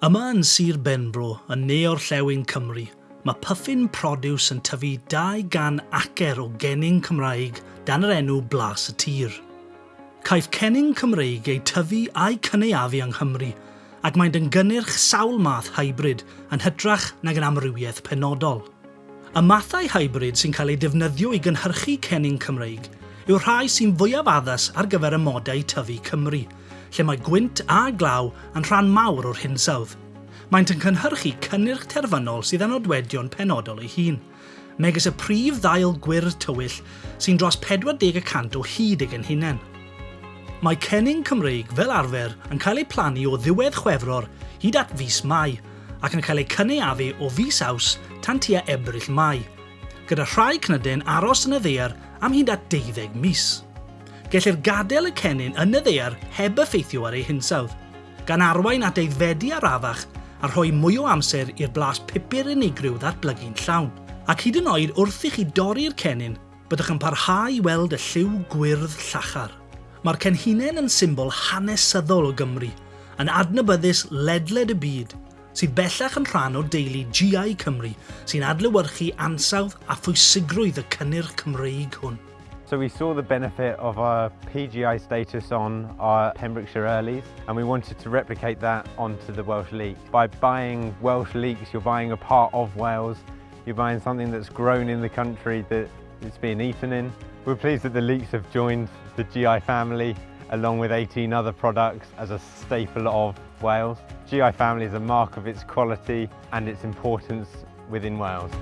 Yma yn Sir Benbro, yn ne o'r llewn Cymru, mae Puffin Produce yn tyfu 200 acer o genyn Cymraeg dan yr enw Blas y Tir. Caiff cenyn Cymreig ei tyfu a'i cynaeafu yng Nghymru, ac mae'n dyngynyrch sawl math hybrid yn hytrach nag yn amrywiaeth penodol. Y mathau hybrid sy'n cael ei defnyddio i gynhyrchu cenyn Cymreig yw'r rhai sy'n fwyaf addas ar gyfer y modau tyfu Cymru – lle mae gwynt a glaw yn rhan mawr o'r hinsawdd. Maent yn cynhyrchu cynnyrch terfynol sydd yn odwedion penodol ei hun, megis y prif ddail gwyrdd tywyll sy'n dros 40% o hyd ag yn hunain. Mae cenning Cymreig fel arfer yn cael ei plannu o ddiwedd chwefror hyd at fus Mai ac yn cael ei cynaeafu o fus Aws tan tua Ebrill Mai, gyda rhai cnydyn aros yn y ddeir am hyd at 12 mis gellir gadael y cenyn yn y ddear heb effeithio ar ei hinsawdd, gan arwain at aeddfedu arafach a rhoi mwy o amser i'r blas pupur unigryw ddatblygu'n llawn. Ac hyd yn oed wrth i chi dorri'r cenyn, byddwch yn parhau i weld y lliw gwyrdd llachar. Mae'r cenhinen yn symbol hanesyddol o Gymru, yn adnabyddus ledled y byd, sydd bellach yn rhan o deulu GI Cymru sy'n adlewyrchu ansawdd a phwysigrwydd y cynnyrch Cymreig hwn. So we saw the benefit of our PGI status on our Pembrokeshire Earlies and we wanted to replicate that onto the Welsh Leek. By buying Welsh Leeks, you're buying a part of Wales, you're buying something that's grown in the country that it's being eaten in. We're pleased that the Leeks have joined the GI family along with 18 other products as a staple of Wales. GI family is a mark of its quality and its importance within Wales.